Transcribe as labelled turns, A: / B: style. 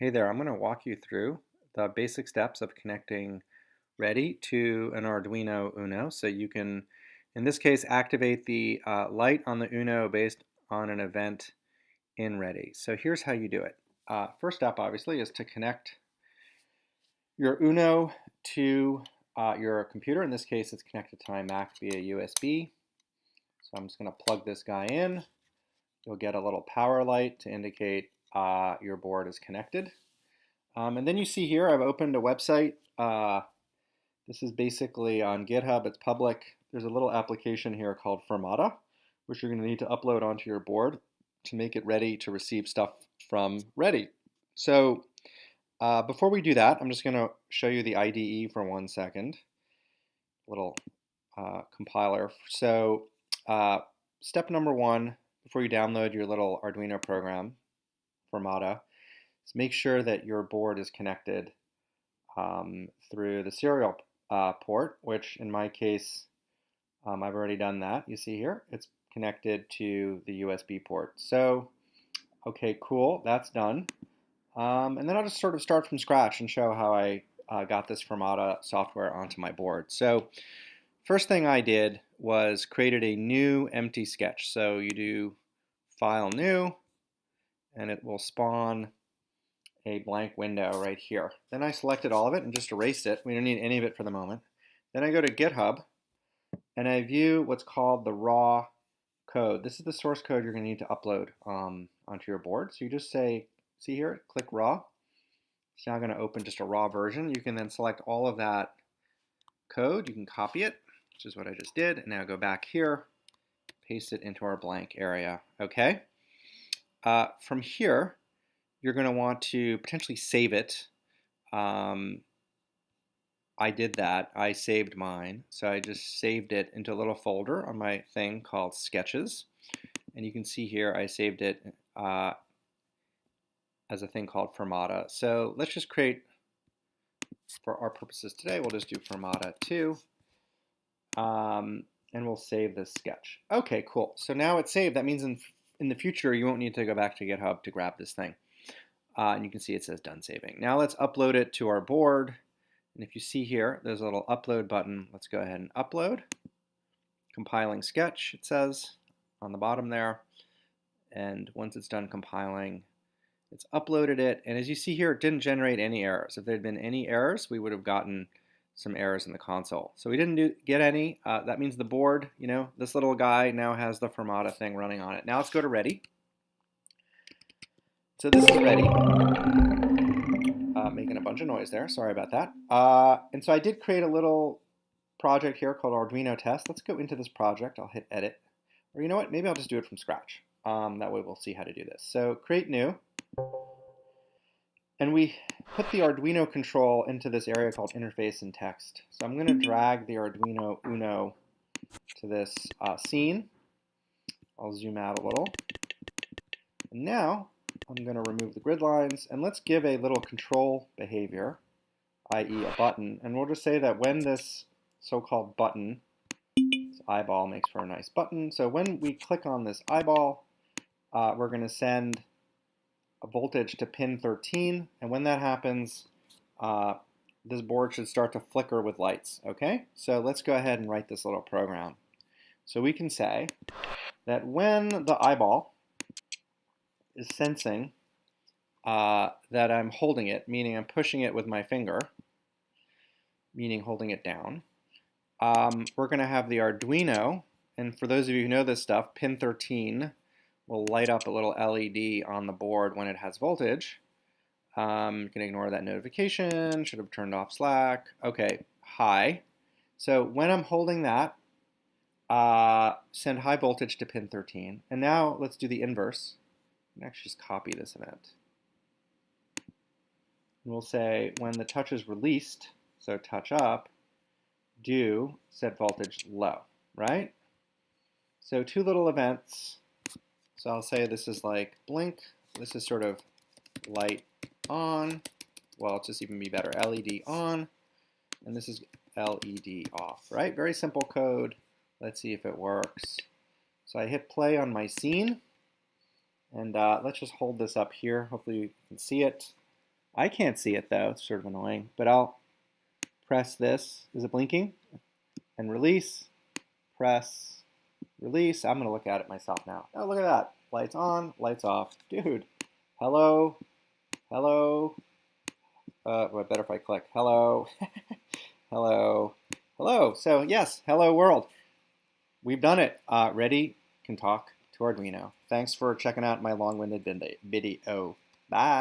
A: Hey there, I'm going to walk you through the basic steps of connecting Ready to an Arduino Uno. So you can, in this case, activate the uh, light on the Uno based on an event in Ready. So here's how you do it. Uh, first step, obviously, is to connect your Uno to uh, your computer. In this case, it's connected to my Mac via USB. So I'm just going to plug this guy in. You'll get a little power light to indicate uh, your board is connected. Um, and then you see here I've opened a website. Uh, this is basically on GitHub. It's public. There's a little application here called Firmata, which you're going to need to upload onto your board to make it ready to receive stuff from Ready. So uh, before we do that, I'm just going to show you the IDE for one second. Little uh, compiler. So uh, step number one, before you download your little Arduino program, Firmata, is make sure that your board is connected um, through the serial uh, port, which in my case, um, I've already done that. You see here, it's connected to the USB port. So, okay, cool, that's done. Um, and then I'll just sort of start from scratch and show how I uh, got this Firmata software onto my board. So, first thing I did was created a new empty sketch. So you do File New, and it will spawn a blank window right here. Then I selected all of it and just erased it. We don't need any of it for the moment. Then I go to GitHub and I view what's called the raw code. This is the source code you're going to need to upload um, onto your board. So you just say, see here, click raw. It's now going to open just a raw version. You can then select all of that code. You can copy it, which is what I just did. And now go back here, paste it into our blank area. Okay. Uh, from here, you're going to want to potentially save it. Um, I did that. I saved mine. So I just saved it into a little folder on my thing called Sketches. And you can see here I saved it uh, as a thing called Firmata. So let's just create, for our purposes today, we'll just do Firmata 2. Um, and we'll save this sketch. Okay, cool. So now it's saved. That means in, in the future you won't need to go back to GitHub to grab this thing. Uh, and you can see it says done saving. Now let's upload it to our board. And if you see here, there's a little upload button. Let's go ahead and upload. Compiling sketch, it says on the bottom there. And once it's done compiling, it's uploaded it. And as you see here, it didn't generate any errors. If there had been any errors, we would have gotten some errors in the console. So we didn't do, get any. Uh, that means the board, you know, this little guy now has the Firmata thing running on it. Now let's go to ready. So this is ready. Uh, making a bunch of noise there, sorry about that. Uh, and so I did create a little project here called Arduino test. Let's go into this project, I'll hit edit. Or you know what, maybe I'll just do it from scratch. Um, that way we'll see how to do this. So create new. And we put the Arduino control into this area called interface and text. So I'm going to drag the Arduino Uno to this uh, scene. I'll zoom out a little. And now I'm going to remove the grid lines and let's give a little control behavior, i.e. a button. And we'll just say that when this so-called button, this eyeball makes for a nice button. So when we click on this eyeball, uh, we're going to send a voltage to pin 13. And when that happens, uh, this board should start to flicker with lights. Okay, so let's go ahead and write this little program. So we can say that when the eyeball is sensing uh, that I'm holding it, meaning I'm pushing it with my finger, meaning holding it down. Um, we're going to have the Arduino, and for those of you who know this stuff, pin 13 will light up a little LED on the board when it has voltage. Um, you can ignore that notification, should have turned off Slack. Okay, high. So when I'm holding that, uh, send high voltage to pin 13. And now let's do the inverse can actually just copy this event. And we'll say when the touch is released, so touch up, do set voltage low, right? So two little events. So I'll say this is like blink. This is sort of light on. Well, it's just even be better. LED on. And this is LED off, right? Very simple code. Let's see if it works. So I hit play on my scene. And uh, let's just hold this up here. Hopefully you can see it. I can't see it though, it's sort of annoying, but I'll press this. Is it blinking? And release, press, release. I'm gonna look at it myself now. Oh, look at that. Lights on, lights off. Dude, hello, hello. Uh, well, better if I click hello, hello, hello. So yes, hello world. We've done it. Uh, ready, can talk to Arduino. Thanks for checking out my long-winded video. Bye.